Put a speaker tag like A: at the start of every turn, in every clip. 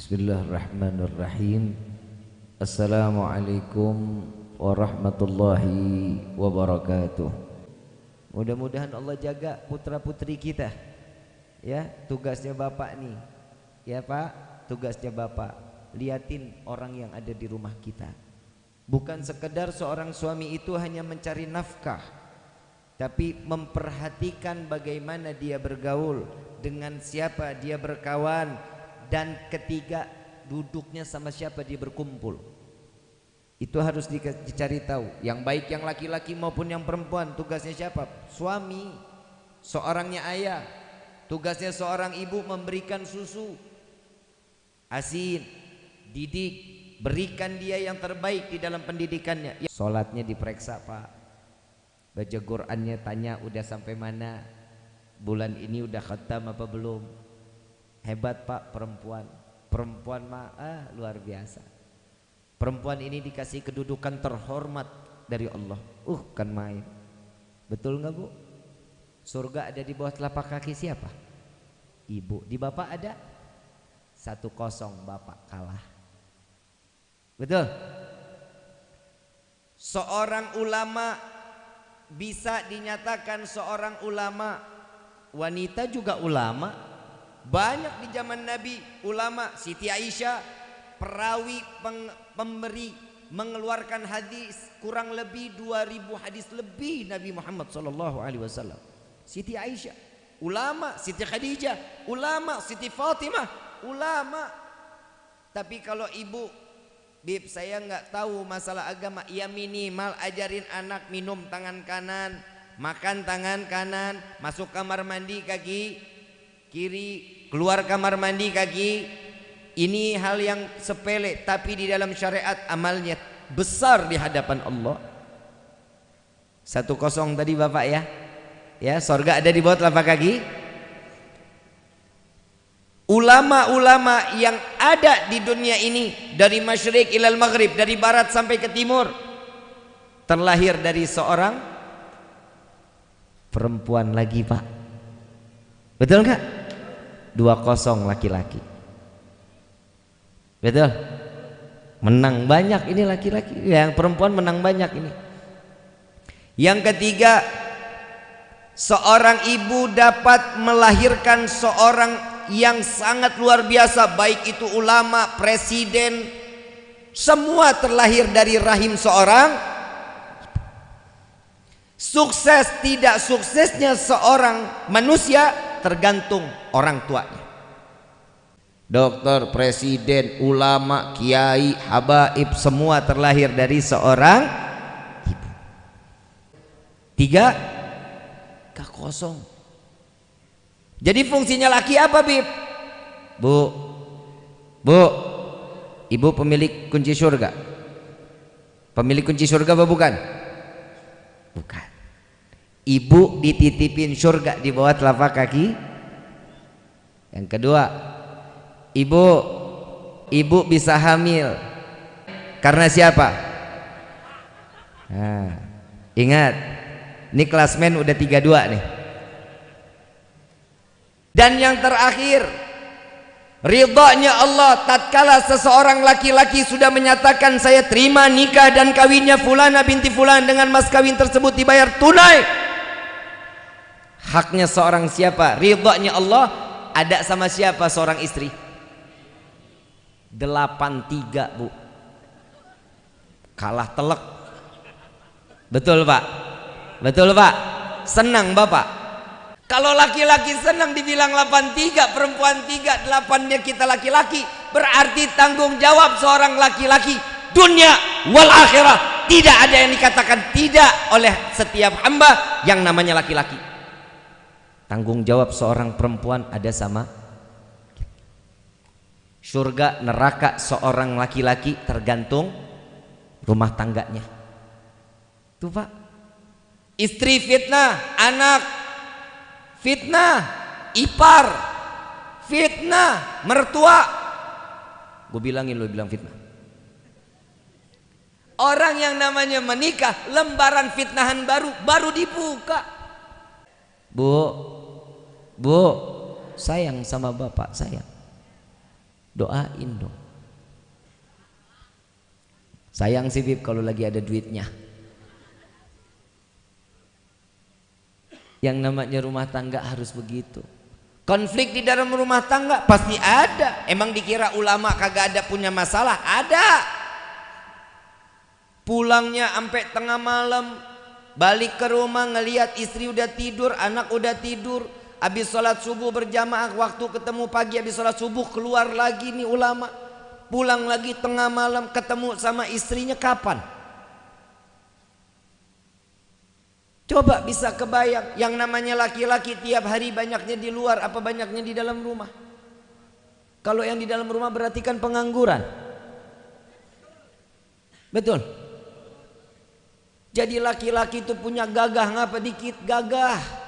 A: Bismillahirrahmanirrahim. Assalamualaikum warahmatullahi wabarakatuh. Mudah-mudahan Allah jaga putra putri kita. Ya tugasnya bapak nih. Ya pak tugasnya bapak. Liatin orang yang ada di rumah kita. Bukan sekedar seorang suami itu hanya mencari nafkah Tapi memperhatikan bagaimana dia bergaul Dengan siapa dia berkawan Dan ketiga duduknya sama siapa dia berkumpul itu harus dicari tahu. Yang baik yang laki-laki maupun yang perempuan tugasnya siapa? Suami. Seorangnya ayah. Tugasnya seorang ibu memberikan susu. Asin, didik, berikan dia yang terbaik di dalam pendidikannya. Salatnya diperiksa, Pak. Baca Qur'annya tanya udah sampai mana? Bulan ini udah khatam apa belum? Hebat, Pak, perempuan. Perempuan mah ah, luar biasa. Perempuan ini dikasih kedudukan terhormat dari Allah. Uh, kan main. Betul nggak bu? Surga ada di bawah telapak kaki siapa? Ibu. Di bapak ada? Satu kosong bapak kalah. Betul? Seorang ulama bisa dinyatakan seorang ulama wanita juga ulama banyak di zaman Nabi ulama Siti Aisyah perawi peng, pemberi mengeluarkan hadis kurang lebih 2000 hadis lebih Nabi Muhammad sallallahu alaihi wasallam. Siti Aisyah, ulama, Siti Khadijah, ulama, Siti Fatimah, ulama. Tapi kalau ibu Bib saya nggak tahu masalah agama ya minimal ajarin anak minum tangan kanan makan tangan kanan masuk kamar mandi kaki kiri keluar kamar mandi kaki. Ini hal yang sepele tapi di dalam syariat amalnya besar di hadapan Allah. Satu kosong tadi bapak ya. Ya sorga ada di bawah telapak kaki. Ulama-ulama yang ada di dunia ini dari masyrik ilal maghrib dari barat sampai ke timur terlahir dari seorang perempuan lagi pak. Betul nggak? 20 laki-laki. Betul? Menang banyak ini laki-laki. Yang perempuan menang banyak ini. Yang ketiga seorang ibu dapat melahirkan seorang yang sangat luar biasa baik itu ulama presiden semua terlahir dari rahim seorang. Sukses tidak suksesnya seorang manusia tergantung orang tuanya dokter, presiden, ulama, kiai, habaib semua terlahir dari seorang ibu. Tiga, gak kosong. Jadi fungsinya laki apa bib? Bu, bu, ibu pemilik kunci surga. Pemilik kunci surga apa bukan? Bukan. Ibu dititipin surga di bawah telapak kaki. Yang kedua, ibu ibu bisa hamil. Karena siapa? Nah, ingat ini klasmen udah 32 nih. Dan yang terakhir ridhanya Allah tatkala seseorang laki-laki sudah menyatakan saya terima nikah dan kawinnya fulana binti fulan dengan mas kawin tersebut dibayar tunai haknya seorang siapa? Ridhanya Allah ada sama siapa seorang istri? 83 bu. Kalah telek betul pak? Betul pak? Senang bapak? Kalau laki-laki senang dibilang 83 perempuan 3 8 nya kita laki-laki berarti tanggung jawab seorang laki-laki. Dunia wal akhirah. Tidak ada yang dikatakan tidak oleh setiap hamba yang namanya laki-laki tanggung jawab seorang perempuan ada sama? Surga neraka seorang laki-laki tergantung rumah tangganya. Tuh pak. Istri fitnah anak fitnah ipar fitnah mertua. Gue bilangin lo bilang fitnah. Orang yang namanya menikah lembaran fitnahan baru baru dibuka. Bu bu sayang sama bapak sayang Doain dong. Sayang sih Bib kalau lagi ada duitnya. Yang namanya rumah tangga harus begitu. Konflik di dalam rumah tangga pasti ada. Emang dikira ulama kagak ada punya masalah? Ada. Pulangnya sampai tengah malam, balik ke rumah ngelihat istri udah tidur, anak udah tidur, habis sholat subuh berjamaah, waktu ketemu pagi habis sholat subuh keluar lagi nih ulama, pulang lagi tengah malam ketemu sama istrinya kapan? Coba bisa kebayang yang namanya laki-laki tiap hari banyaknya di luar apa banyaknya di dalam rumah. Kalau yang di dalam rumah berarti kan pengangguran. Betul. Jadi laki-laki itu punya gagah ngapa dikit gagah.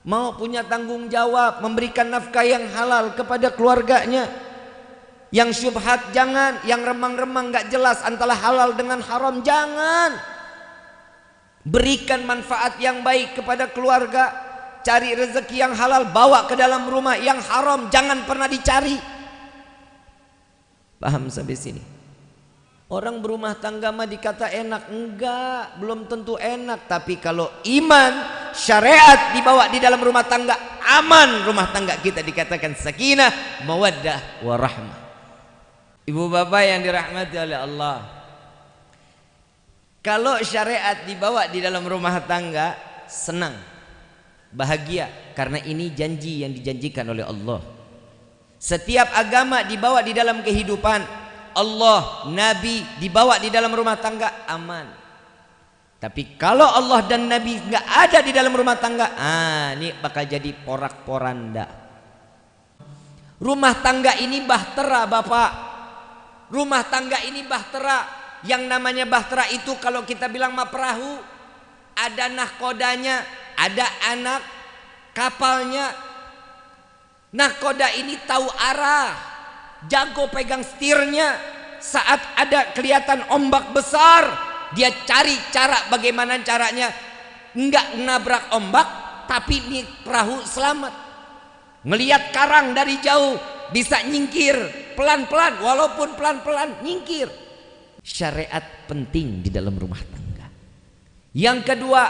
A: Mau punya tanggung jawab memberikan nafkah yang halal kepada keluarganya. Yang syubhat jangan, yang remang-remang nggak jelas antara halal dengan haram jangan. Berikan manfaat yang baik kepada keluarga. Cari rezeki yang halal, bawa ke dalam rumah. Yang haram jangan pernah dicari. Paham sampai sini? Orang berumah tangga mah dikata enak. Enggak, belum tentu enak. Tapi kalau iman, syariat dibawa di dalam rumah tangga, aman rumah tangga kita dikatakan sakinah, mawaddah, warahmah. Ibu bapak yang dirahmati oleh Allah. Kalau syariat dibawa di dalam rumah tangga, senang, bahagia karena ini janji yang dijanjikan oleh Allah. Setiap agama dibawa di dalam kehidupan, Allah, Nabi dibawa di dalam rumah tangga aman. Tapi kalau Allah dan Nabi nggak ada di dalam rumah tangga, ah ini bakal jadi porak-poranda. Rumah tangga ini bahtera, Bapak. Rumah tangga ini bahtera yang namanya bahtera itu kalau kita bilang mah perahu ada nahkodanya ada anak kapalnya nahkoda ini tahu arah jago pegang setirnya saat ada kelihatan ombak besar dia cari cara bagaimana caranya enggak nabrak ombak tapi ini perahu selamat ngelihat karang dari jauh bisa nyingkir pelan-pelan walaupun pelan-pelan nyingkir syariat penting di dalam rumah tangga. Yang kedua,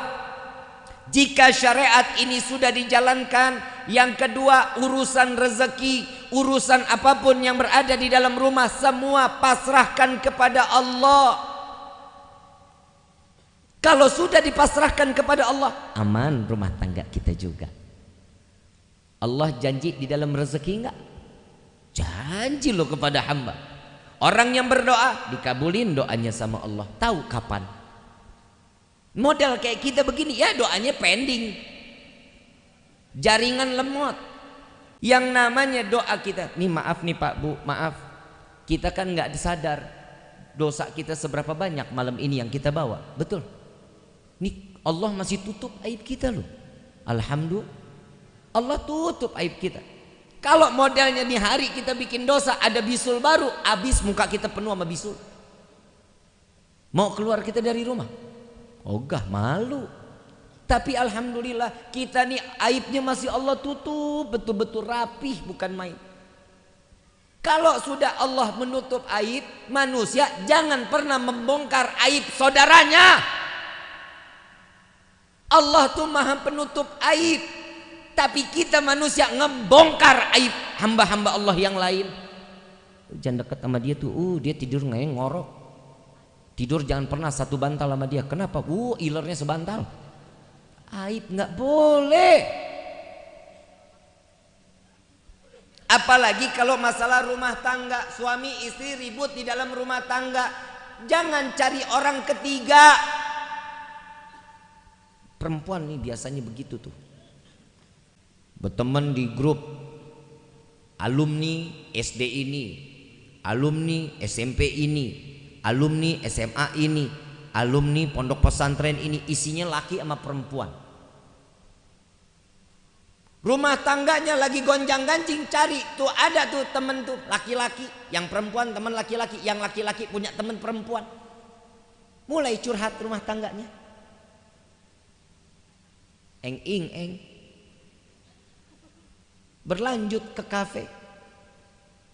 A: jika syariat ini sudah dijalankan, yang kedua urusan rezeki, urusan apa pun yang berada di dalam rumah semua pasrahkan kepada Allah. Kalau sudah dipasrahkan kepada Allah, aman rumah tangga kita juga. Allah janji di dalam rezeki enggak? Janji loh kepada hamba. Orang yang berdoa dikabulin doanya sama Allah. Tahu kapan? Model kayak kita begini ya doanya pending. Jaringan lemot. Yang namanya doa kita. Nih maaf nih Pak Bu, maaf. Kita kan nggak disadar dosa kita seberapa banyak malam ini yang kita bawa. Betul. Nih Allah masih tutup aib kita loh. Alhamdulillah. Allah tutup aib kita. Kalau modelnya di hari kita bikin dosa ada bisul baru, habis muka kita penuh sama bisul. Mau keluar kita dari rumah? Ogah malu. Tapi alhamdulillah kita nih aibnya masih Allah tutup betul-betul rapih bukan main. Kalau sudah Allah menutup aib manusia jangan pernah membongkar aib saudaranya. Allah tuh maha penutup aib. Tapi kita manusia ngebongkar aib hamba-hamba Allah yang lain. Jangan dekat sama dia tuh, uh dia tidur nggak ngorok. Tidur jangan pernah satu bantal sama dia. Kenapa? Uh ilernya sebantal. Aib nggak boleh. Apalagi kalau masalah rumah tangga, suami istri ribut di dalam rumah tangga, jangan cari orang ketiga. Perempuan nih biasanya begitu tuh berteman di grup alumni SD ini, alumni SMP ini, alumni SMA ini, alumni pondok pesantren ini isinya laki sama perempuan. Rumah tangganya lagi gonjang-ganjing cari tuh ada tuh temen tuh laki-laki, yang perempuan teman laki-laki, yang laki-laki punya teman perempuan. Mulai curhat rumah tangganya. Eng ing eng berlanjut ke kafe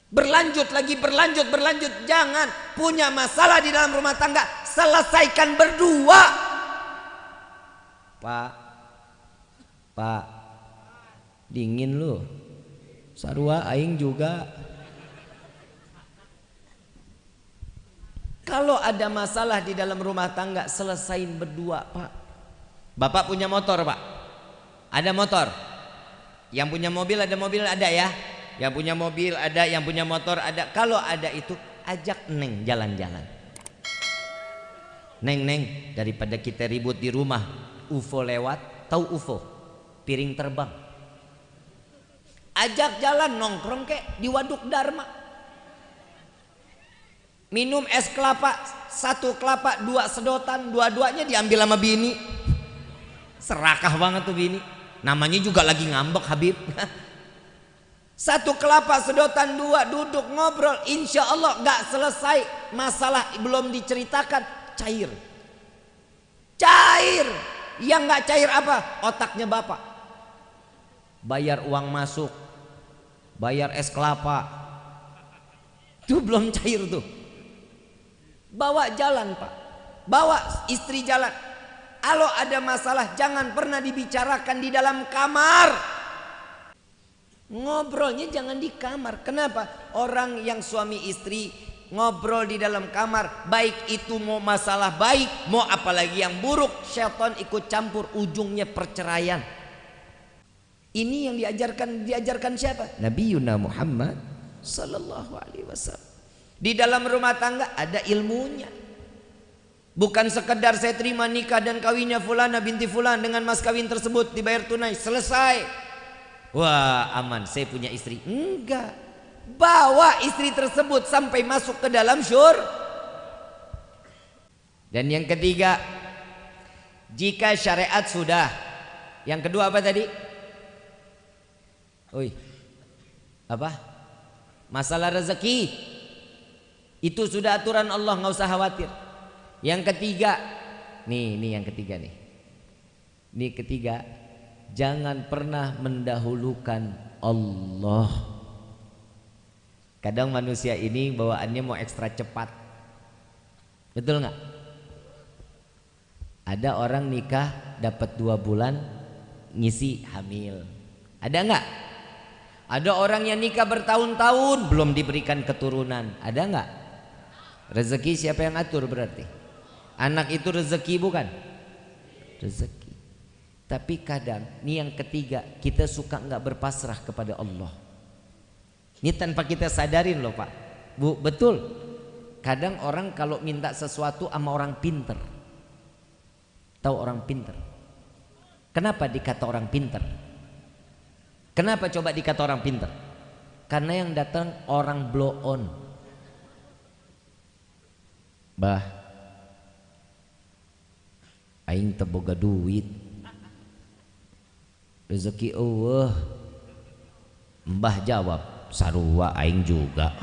A: Berlanjut lagi, berlanjut, berlanjut. Jangan punya masalah di dalam rumah tangga, selesaikan berdua. Pak, Pak, dingin lu. Sarua aing juga. Kalau ada masalah di dalam rumah tangga, selesain berdua, Pak. Bapak punya motor, Pak. Ada motor. Yang punya mobil ada mobil ada ya. Yang punya mobil ada, yang punya motor ada. Kalau ada itu, ajak Neng jalan-jalan. Neng, Neng, daripada kita ribut di rumah, UFO lewat, tahu UFO? Piring terbang. Ajak jalan nongkrong kek di Waduk Dharma minum es kelapa satu kelapa dua sedotan dua-duanya diambil sama bini serakah banget tuh bini namanya juga lagi ngambek Habib. Satu kelapa sedotan dua duduk ngobrol. Insya Allah gak selesai masalah belum diceritakan. Cair. Cair. Yang gak cair apa? Otaknya bapak. Bayar uang masuk. Bayar es kelapa. Itu belum cair tuh. Bawa jalan pak. Bawa istri jalan Kalau ada masalah jangan pernah dibicarakan di dalam kamar Ngobrolnya jangan di kamar Kenapa? Orang yang suami istri ngobrol di dalam kamar Baik itu mau masalah baik Mau apalagi yang buruk Syaitan ikut campur ujungnya perceraian Ini yang diajarkan diajarkan siapa? Nabi Yuna Muhammad Sallallahu alaihi wasallam di dalam rumah tangga ada ilmunya. Bukan sekedar saya terima nikah dan kawinnya fulana binti fulan dengan mas kawin tersebut dibayar tunai selesai. Wah aman saya punya istri. Enggak. Bawa istri tersebut sampai masuk ke dalam syur. Dan yang ketiga, jika syariat sudah. Yang kedua apa tadi? Oi. Apa? Masalah rezeki. Itu sudah aturan Allah nggak usah khawatir. Yang ketiga, nih ini yang ketiga nih. Ini ketiga, jangan pernah mendahulukan Allah. Kadang manusia ini bawaannya mau ekstra cepat. Betul nggak? Ada orang nikah dapat dua bulan ngisi hamil. Ada nggak? Ada orang yang nikah bertahun-tahun belum diberikan keturunan. Ada nggak? Rezeki siapa yang atur berarti? Anak itu rezeki bukan? Rezeki. Tapi kadang, ini yang ketiga, kita suka nggak berpasrah kepada Allah. Ini tanpa kita sadarin loh Pak. Bu, betul. Kadang orang kalau minta sesuatu sama orang pinter. Tahu orang pinter? Kenapa dikata orang pinter? Kenapa coba dikata orang pinter? Karena yang datang orang blow on. Bah Aing teboga duit. Rezeki Allah Mbah jawab Sarua Aing juga.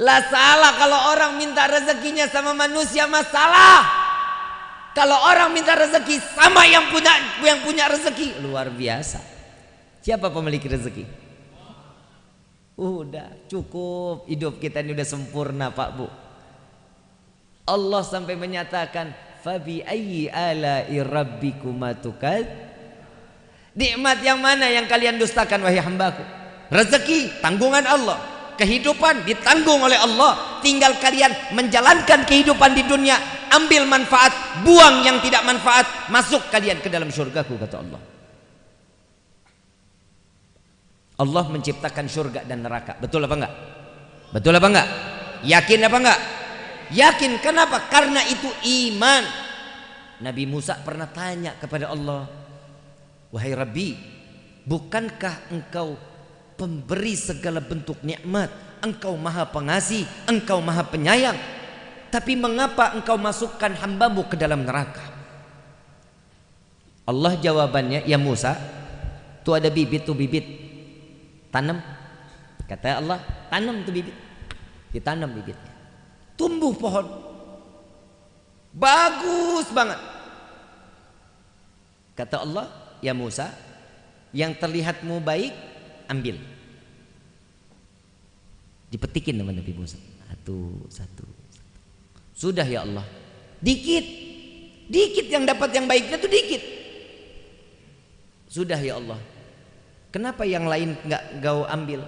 A: Lah salah kalau orang minta rezekinya sama manusia masalah Kalau orang minta rezeki sama yang punya yang punya rezeki luar biasa. Siapa pemilik rezeki? Udah cukup. Hidup kita ini udah sempurna Pak Bu. Allah sampai menyatakan fabi ayyi ala'i rabbikuma tukad Nikmat yang mana yang kalian dustakan wahai hambaku? Rezeki tanggungan Allah, kehidupan ditanggung oleh Allah. Tinggal kalian menjalankan kehidupan di dunia, ambil manfaat, buang yang tidak manfaat, masuk kalian ke dalam surgaku kata Allah. Allah menciptakan surga dan neraka. Betul apa enggak? Betul apa enggak? Yakin apa enggak? Yakin. Kenapa? Karena itu iman. Nabi Musa pernah tanya kepada Allah, "Wahai Rabbi, bukankah engkau pemberi segala bentuk nikmat? Engkau Maha Pengasih, Engkau Maha Penyayang. Tapi mengapa engkau masukkan hambamu ke dalam neraka?" Allah jawabannya, "Ya Musa, tuh ada bibit tuh bibit tanam kata Allah tanam tuh bibit ditanam bibitnya tumbuh pohon bagus banget kata Allah ya Musa yang terlihatmu baik ambil Dipetikin sama Nabi Musa. Satu, satu. Sudah ya Allah. Dikit. Dikit yang dapat yang baiknya tuh dikit. Sudah ya Allah. Kenapa yang lain nggak kau ambil?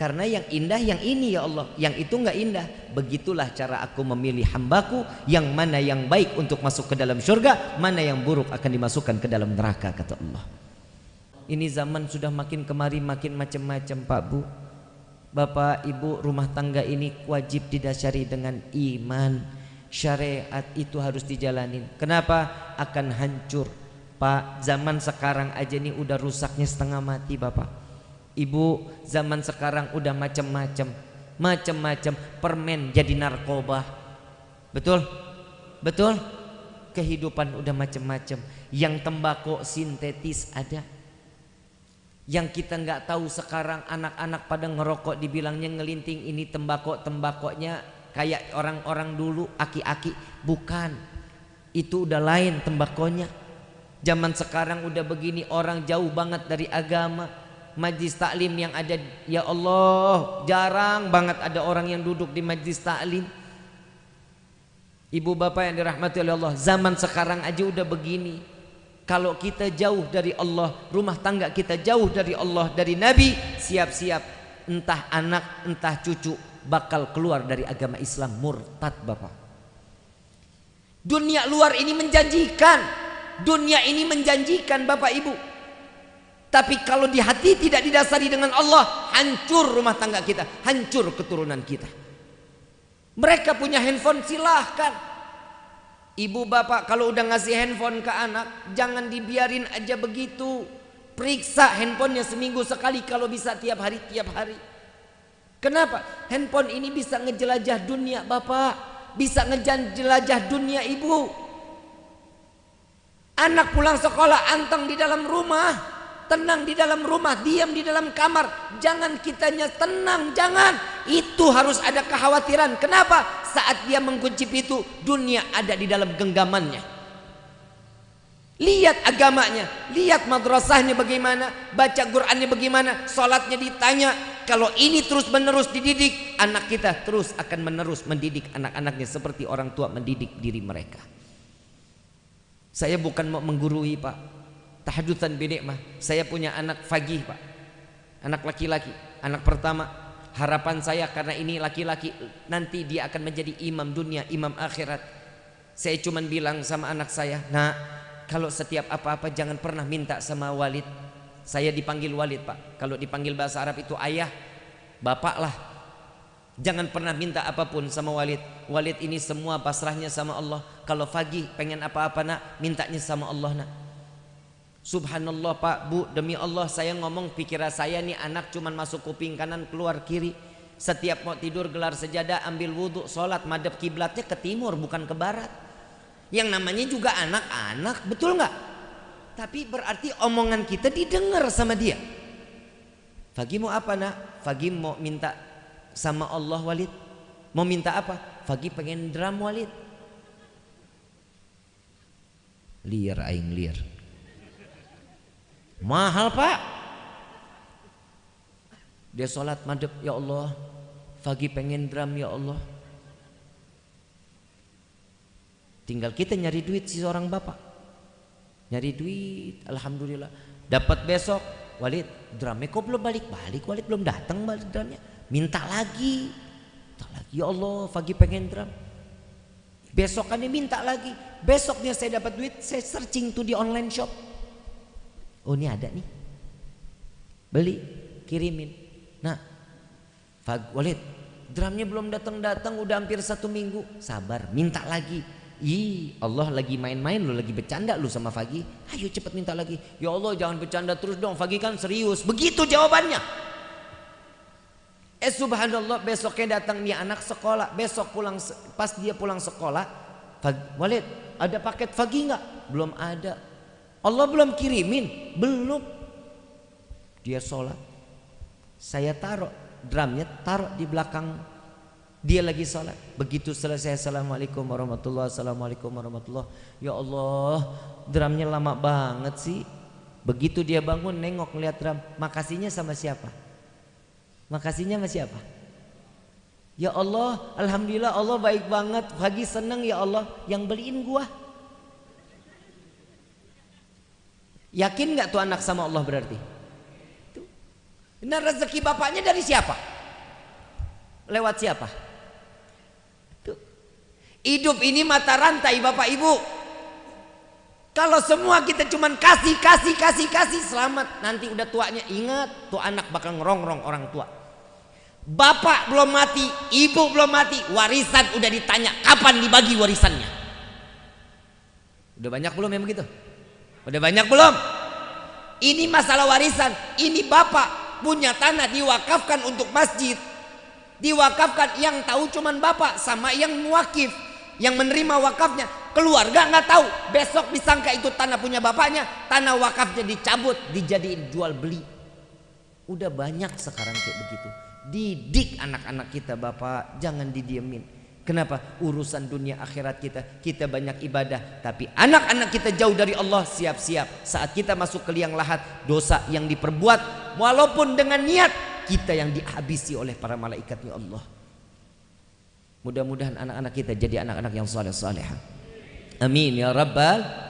A: Karena yang indah yang ini ya Allah, yang itu nggak indah. Begitulah cara aku memilih hambaku yang mana yang baik untuk masuk ke dalam surga, mana yang buruk akan dimasukkan ke dalam neraka kata Allah. Ini zaman sudah makin kemari makin macam-macam Pak Bu. Bapak Ibu rumah tangga ini wajib didasari dengan iman. Syariat itu harus dijalanin. Kenapa? Akan hancur. Pak, zaman sekarang aja nih udah rusaknya setengah mati Bapak. Ibu zaman sekarang udah macam-macam Macam-macam permen jadi narkoba. Betul? Betul? Kehidupan udah macam-macam Yang tembakau sintetis ada. Yang kita nggak tahu sekarang anak-anak pada ngerokok dibilangnya ngelinting ini tembakau tembakaunya kayak orang-orang dulu aki-aki. Bukan. Itu udah lain tembakonya zaman sekarang udah begini orang jauh banget dari agama majlis taklim yang ada ya Allah jarang banget ada orang yang duduk di majlis taklim Ibu bapak yang dirahmati oleh Allah zaman sekarang aja udah begini. Kalau kita jauh dari Allah rumah tangga kita jauh dari Allah dari Nabi siap-siap. Entah anak entah cucu bakal keluar dari agama Islam murtad bapak. Dunia luar ini menjanjikan. Dunia ini menjanjikan bapak ibu tapi kalau di hati tidak didasari dengan Allah, hancur rumah tangga kita, hancur keturunan kita. Mereka punya handphone silahkan. Ibu bapak kalau udah ngasih handphone ke anak, jangan dibiarin aja begitu. Periksa handphonenya seminggu sekali kalau bisa tiap hari tiap hari. Kenapa? Handphone ini bisa ngejelajah dunia bapak, bisa ngejelajah dunia ibu. Anak pulang sekolah anteng di dalam rumah, tenang di dalam rumah, diam di dalam kamar. Jangan kitanya tenang, jangan. Itu harus ada kekhawatiran. Kenapa? Saat dia mengkunci itu, dunia ada di dalam genggamannya. Lihat agamanya, lihat madrasahnya bagaimana, baca Qurannya bagaimana, sholatnya ditanya. Kalau ini terus menerus dididik, anak kita terus akan menerus mendidik anak-anaknya seperti orang tua mendidik diri mereka. Saya bukan mau menggurui pak, tahadutan binikmah. Saya punya anak fagih pak. Anak laki-laki. Anak pertama harapan saya karena ini laki-laki nanti dia akan menjadi imam dunia imam akhirat. Saya cuman bilang sama anak saya nah kalau setiap apa-apa jangan pernah minta sama walid. Saya dipanggil walid pak. Kalau dipanggil bahasa Arab itu ayah bapak lah. Jangan pernah minta apa pun sama walid. Walid ini semua pasrahnya sama Allah. Kalau fagih pengen apa-apa nak Mintanya sama Allah nak Subhanallah Pak. Bu demi Allah saya ngomong pikiran saya nih anak cuman masuk kuping kanan keluar kiri. Setiap mau tidur gelar sejadah ambil wudhu sholat madep kiblatnya ke timur bukan ke barat. Yang namanya juga anak-anak betul nggak? Tapi berarti omongan kita didengar sama dia. Fagi mau apa nak? Fagi mau minta sama Allah Walid. Mau minta apa? Fagi pengen drum Walid. Liar aing liar Mahal pak. Dia sholat madep ya Allah. Pagi pengen drum ya Allah. Tinggal kita nyari duit si seorang bapak. Nyari duit, alhamdulillah. Dapat besok, Walid, drumnya kok belum balik-balik? Walid belum datang balik drumnya. Minta lagi. Minta lagi, ya Allah, pagi pengen drum. Besokannya minta lagi. Besoknya saya dapat duit, saya searching tuh di online shop Oh ini ada nih. Beli, kirimin. Nah, Fag Walid, drumnya belum datang-datang udah hampir satu minggu. Sabar, minta lagi. Ih, Allah lagi main-main lu lagi bercanda lu sama Fagi. Ayo cepet minta lagi. Ya Allah jangan bercanda terus dong. Fagi kan serius. Begitu jawabannya. Eh subhanallah besoknya datang nih anak sekolah. Besok pulang pas dia pulang sekolah. Fag, Walid ada paket Fagi nggak? Belum ada. Allah belum kirimin, belum. Dia sholat. Saya taruh drumnya taruh di belakang dia lagi sholat. Begitu selesai assalamualaikum warahmatullah, assalamualaikum warahmatullah. Ya Allah, drumnya lama banget sih. Begitu dia bangun nengok ngeliat drum, makasihnya sama siapa? Makasihnya sama siapa? Ya Allah, alhamdulillah Allah baik banget. Pagi seneng ya Allah yang beliin gua. Yakin nggak tuh anak sama Allah berarti? Nah rezeki bapaknya dari siapa? Lewat siapa? Tuh. Hidup ini mata rantai bapak ibu. Kalau semua kita cuman kasih, kasih, kasih, kasih selamat. Nanti udah tuanya ingat tuh anak bakal ngerongrong orang tua. Bapak belum mati, ibu belum mati, warisan udah ditanya kapan dibagi warisannya. Udah banyak belum yang begitu? Udah banyak belum? Ini masalah warisan. Ini bapak punya tanah diwakafkan untuk masjid. Diwakafkan yang tahu cuman bapak sama yang muakif yang menerima wakafnya. Keluarga nggak tahu. Besok disangka itu tanah punya bapaknya tanah wakafnya dicabut dijadiin jual beli. Udah banyak sekarang kayak begitu. Didik anak-anak kita bapak. Jangan didiemin Kenapa? Urusan dunia akhirat kita, kita banyak ibadah, tapi anak-anak kita jauh dari Allah, siap-siap. Saat kita masuk ke liang lahat, dosa yang diperbuat, walaupun dengan niat, kita yang dihabisi oleh para malaikatnya Allah. Mudah-mudahan anak-anak kita jadi anak-anak yang saleh saleh. Amin ya rabbal